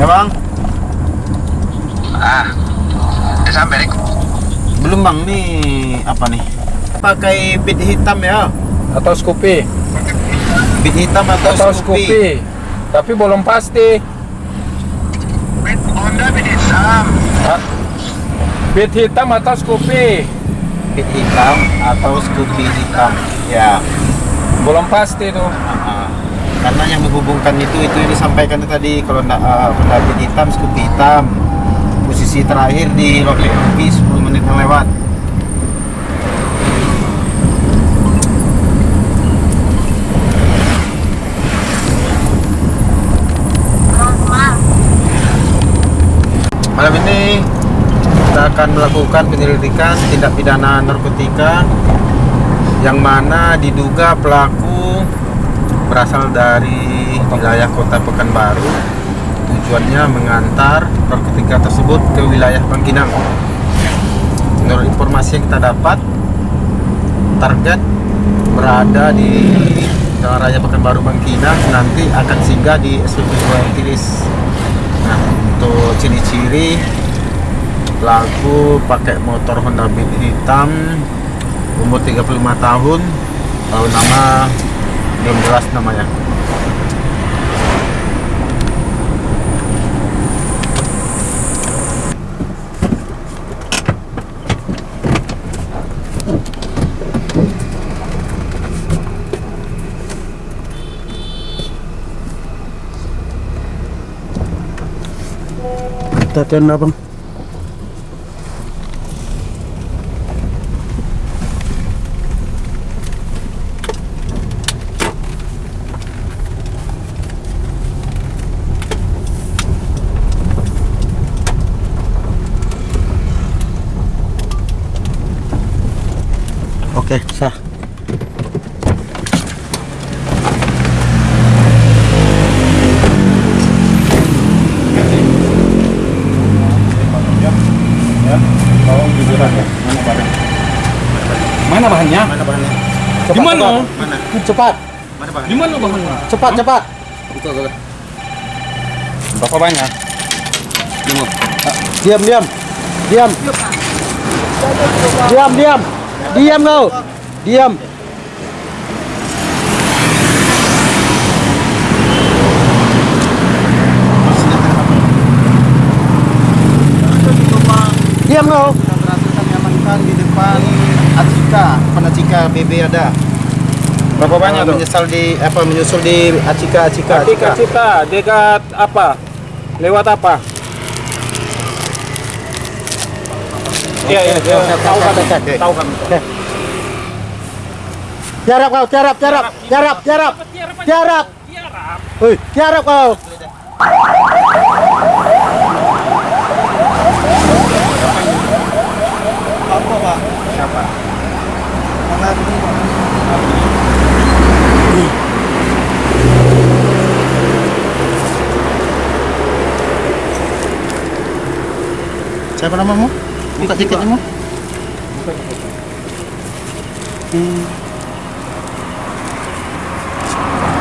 Ya bang, Ah, udah sampai Rik. belum bang nih apa nih? Pakai bit hitam ya, atau Scoopy bit hitam atau, atau Scoopy? Scoopy tapi belum pasti Bit Honda bit hitam. Beat hitam atau Scoopy Bit hitam atau Scoopy hitam? Ya. Belum pasti tuh Ah, karena yang menghubungkan itu itu yang disampaikan tadi kalau uh, Honda bit hitam, Scoopy hitam. Posisi terakhir di Loke Rupi 10 menit yang lewat. Malam ini kita akan melakukan penyelidikan tindak pidana narkotika yang mana diduga pelaku berasal dari wilayah kota Pekanbaru. Tujuannya mengantar narkotika tersebut ke wilayah Bangkinang menurut informasi yang kita dapat target berada di Jalan Raya Pekanbaru Bangkinang nanti akan singgah di SPP Tilis. Nah untuk ciri-ciri pelaku pakai motor Honda Beat hitam umur 35 tahun tahu nama belum jelas namanya. Tatian abang Oke, sah. jujuran ya mana bahannya mana bahannya Mana bahannya? di mana Mana? cepat Mana bahannya? di mana bahannya Cepat, cepat. berapa banyak Diam, diam. Diam. Diam, diam. Diam kau. Diam. Diam kau. Di depan Acika, depan Acika BB ada. berapa banyak tuh Menyesal di apa menyusul di Acika, Acika, Cita cita dekat apa lewat apa Iya, iya, iya. Tahu kan, tahu kan. Tiarap kau, tiarap, tiarap, tiarap, tiarap, tiarap. Hei, tiarap kau. Apa pak? Siapa? Siapa namamu? Buka tiketmu. Hmm.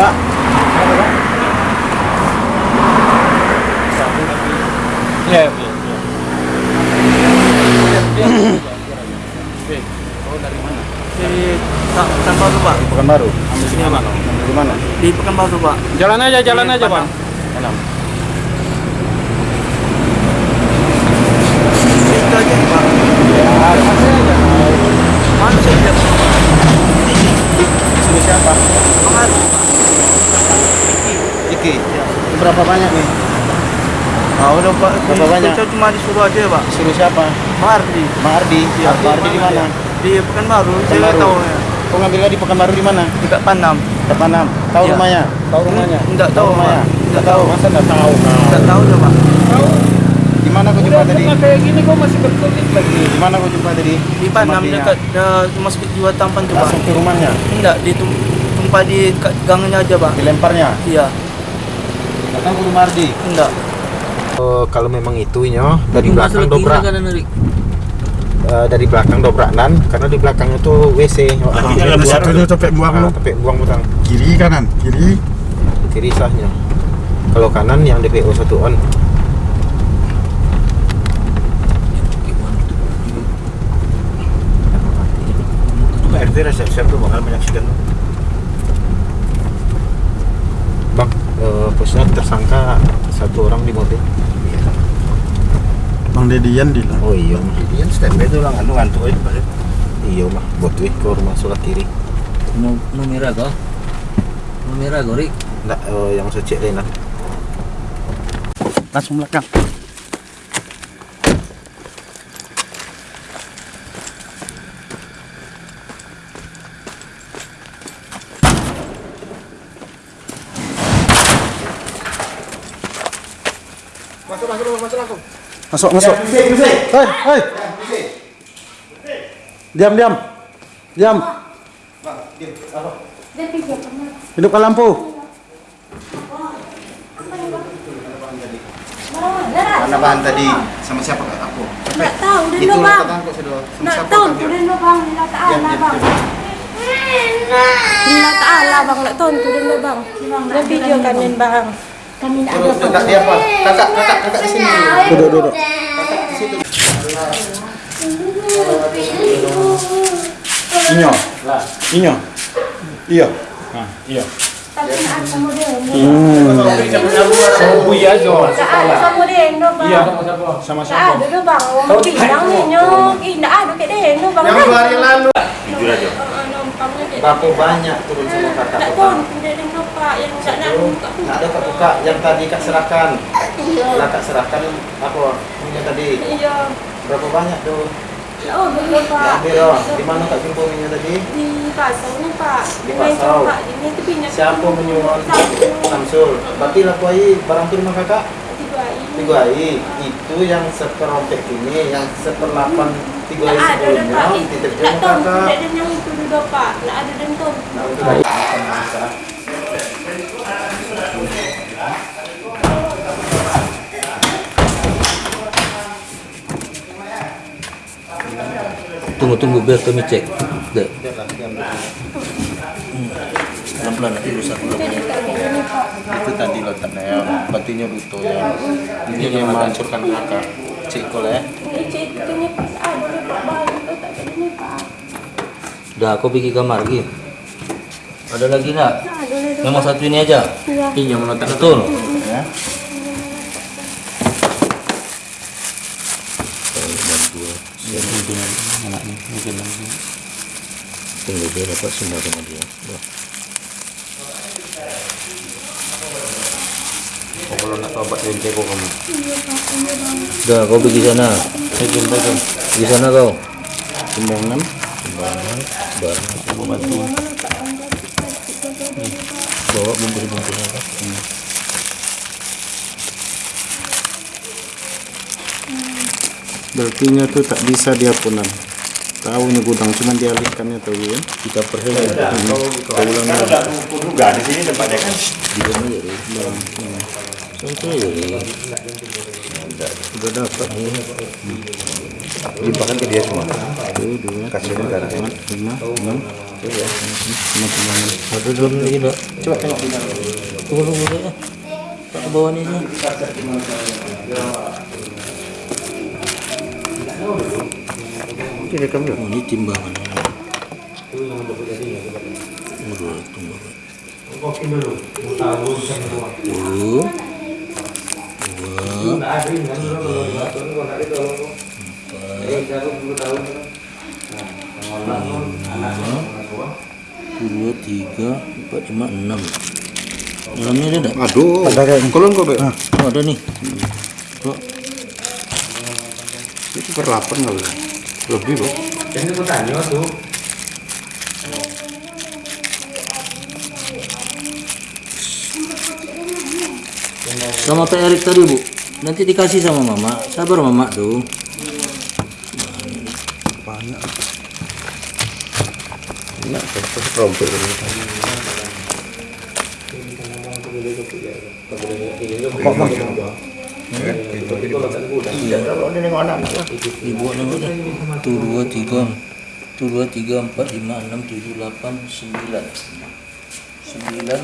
Pak, iya. Di Pekanbaru Pak. Pekanbaru. Ambil sini mana? Di mana? Di Pekanbaru Pak. Jalan aja, jalan Di aja, Bang. Padang. Itu aja Pak. Mana saya tidak Suruh siapa? Pengaruh Pak. Iki. Berapa banyak nih? Ah udah Pak. Berapa Di- banyak? Saya cuma disuruh aja Pak. Suruh siapa? Mardi. Mak Ardi. Iya. Mak Ardi di mana? Di Pekanbaru. Saya tahu ya. Kau ngambilnya di Pekanbaru di mana? Dekat Panam. Dekat mana? Tahu Iya. rumahnya? Tahu rumahnya? Enggak tahu rumahnya? Pak. Enggak tahu. Masa enggak tahu? Enggak tahu ya Pak. Di mana kau jumpa tadi? kayak gini kok masih berkulit lagi. Di mana kau jumpa tadi? Di Panam dekat uh, masuk jiwa tampan tuh Pak. Langsung ke rumahnya. Enggak, di tumpah di gangnya aja Pak. Dilemparnya. Iya. Datang ke rumah Ardi. Enggak. Oh, kalau memang itunya dari belakang dobrak eh, dari belakang dobrakan karena di belakang itu WC. Oh, Iya, ada satu itu topik buang Ah, lu. topik buang butang. kiri kanan kiri kiri sahnya kalau kanan yang DPO 1 on Pak RT resep tuh bakal menyaksikan bang eh, posnya tersangka satu orang di mobil bang Dedian di lah oh iya Dia standby tuh lah ngantuk ngantuk aja Pak. iya mah buat wih ke rumah sebelah kiri No, no merah kau? No merah kau, Rik? Nggak, eh, yang secek Lena langsung belakang masuk masuk hei hei diam diam diam hidupkan lampu mana bahan tadi sama siapa kak aku Nak tahu dia itu bang. siapa tahu kan dia? dia bang. Lila ta'ala Diam, diam, bang. Lila ta'ala bang. Nak tahu tu dia bang. Dia video kan ni bang. Kami nak ada dekat dia apa? Kakak kakak kakak di sini. duduk duduk. Inyo. Inyo. Iya. Nah, iya. Tapi nak ada sama dia. hmm. Sama dia. No bang. sama ada tu bang. Orang bilang ni. Eh nak ada kat dia no bang. yang dua hari lalu. Jujur aja. Nampaknya dia. berapa banyak turun sama kakak Tak tahu pak yang buka. Nak ada kak buka yang tadi kak serahkan lah kak serahkan apa minyak tadi Iya. berapa banyak tuh Oh, betul pak. Ambil oh. di mana kak jumpa minyak tadi Di pasar ni pak. Di pasar. siapa menyuruh. Samsul berarti lah kuai barang tu rumah kakak Tiga ini. tiga i itu yang seperompek ini yang seperlapan tiga i ada sebelumnya pak. Nak tahu kakak tidak ada yang itu dulu pak. Nak ada tu. Nah, untuk Tunggu, tunggu biar kami cek. Dek. Pelan-pelan nanti rusak. itu tadi letaknya ya batunya buto ya ini yang menghancurkan kakak cek ya Ini cik itu ni pak. Ada dah pak. Baru tu tak ada ni pak. Dah, kau pergi kamar lagi. Ada lagi nak? Dah. Memang satu ini aja. Ya. ini yang meletak Betul. ya Tunggu dia dapat semua sama dia. Dah. oh, kalau nak tobat dari kamu Dah, kau pergi sana. pegang pegang Pergi sana kau. sembangan Barang, barang, semua batu. Bawa bungkus-bungkusnya kau. Hmm. berarti nya tuh tak bisa dia punan tahu nih gudang cuman dialihkannya tahu ya Kita perhatikan. Kau ulang Kan udah duga di sini tempatnya kan. Juga ni, Rik. Santai je, Rik. udah dapat Limpahkan ke dia semua. satu dua Kasih negara. empat lima enam lima timbangan Ada dalam lagi tak? Coba tengok. Tunggu tunggu. Tak ke bawah ni sini. Ini rekam dulu. Oh, ni timbangan. Oh, timbangan. Satu. Dua. Dua, tiga, empat, lima, enam. Enamnya ada aduh ada kayak kolon kok Bek? Oh, ada nih. Oh, itu per 8 kali lebih loh ini bertanya tuh sama Pak Erik tadi bu. Nanti dikasih sama mama. Sabar mama tuh. Ibu nengok dah. Tuh dua tiga. Dua tiga empat lima enam tujuh delapan sembilan. Sembilan